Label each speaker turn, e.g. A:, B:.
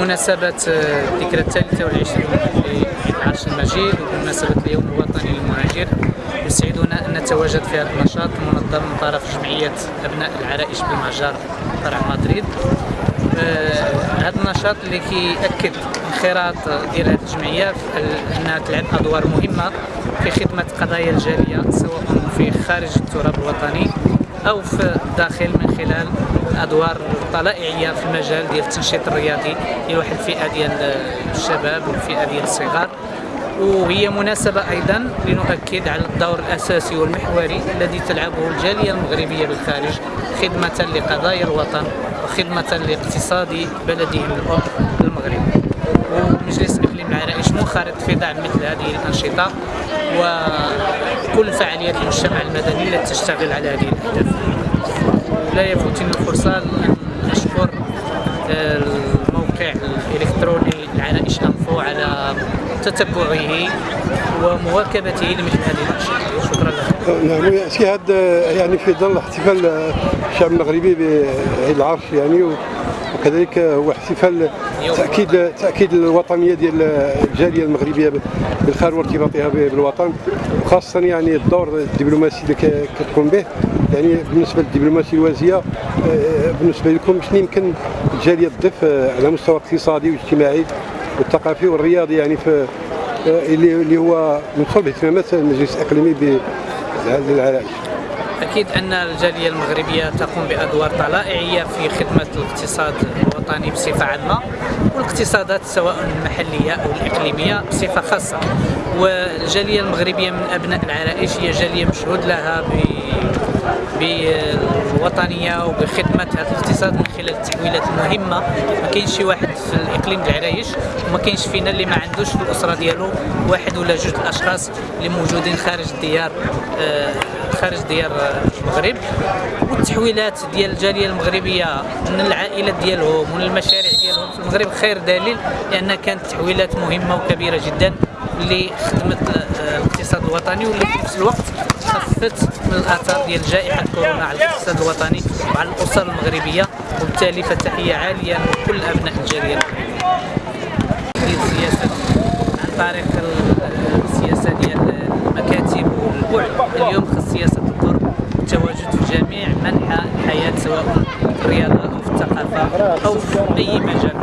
A: بمناسبة الذكرى الثالثة والعشرين لعرش المجيد وبمناسبة اليوم الوطني للمهاجر يسعدنا أن نتواجد في هذا النشاط المنظم من طرف جمعية أبناء العرائش بالمجار فرع مدريد. آه، هذا النشاط اللي كيأكد انخراط ديال هذه الجمعية أنها تلعب أدوار مهمة في خدمة قضايا الجالية سواء في خارج التراب الوطني أو في الداخل من خلال الادوار الطلائعيه في المجال ديال التنشيط الرياضي لواحد الفئة ديال الشباب والفئة ديال الصغار. وهي مناسبة أيضا لنؤكد على الدور الأساسي والمحوري الذي تلعبه الجالية المغربية بالخارج خدمة لقضايا الوطن وخدمة لاقتصاد بلدهم الأم المغرب. ومجلس إقليم العرائش منخرط في دعم مثل هذه الأنشطة وكل فعاليات المجتمع المدني التي تشتغل على هذه الأهداف. لا يفوتني الفرصة أن أشكر الموقع الإلكتروني العرائش أنفو على تتبعه ومواكبته لمثل هذه الأنشطة. شكرا لك.
B: نعم يأتي هذا يعني في ظل احتفال الشعب المغربي بعيد العرش يعني وكذلك هو احتفال تاكيد تأكيد الوطنية ديال الجالية المغربية بالخارج وارتباطها بالوطن. وخاصة يعني الدور الدبلوماسي اللي كتقوم به. يعني بالنسبة للدبلوماسيه الوازية آه، بالنسبة لكم شنو يمكن الجالية تضيف على المستوى الاقتصادي والاجتماعي والثقافي والرياضي يعني في آه، اللي هو من صلب اهتمامات المجلس الأقليمي بالعرائش
A: أكيد أن الجالية المغربية تقوم بأدوار طلائعية في خدمة الاقتصاد الوطني بصفة عامة والاقتصادات سواء المحلية أو الإقليمية بصفة خاصة. والجالية المغربية من أبناء العرائش هي جالية مشهود لها ب بالوطنيه وبخدمة هذا الاقتصاد من خلال التحويلات المهمة. ما كاينش شي واحد في الإقليم العرايش وما كاينش فينا اللي ما عندوش في الأسرة ديالو واحد ولا جوج الأشخاص اللي موجودين خارج الديار آه، خارج ديار المغرب. والتحويلات ديال الجالية المغربية من العائلات ديالهم ومن المشاريع ديالهم في المغرب خير دليل لأن كانت تحويلات مهمة وكبيرة جدا لخدمة الاقتصاد الوطني واللي في نفس الوقت خفت من الآثار ديال جائحة كورونا على الاقتصاد الوطني وعلى الأسر المغربية وبالتالي فتحية عالية لكل أبناء الجالية السياسة عن طريق السياسة ديال المكاتب والبعد. اليوم خص سياسة الدور التواجد في جميع منحى الحياة سواء في الرياضة أو في الثقافة أو في أي مجال.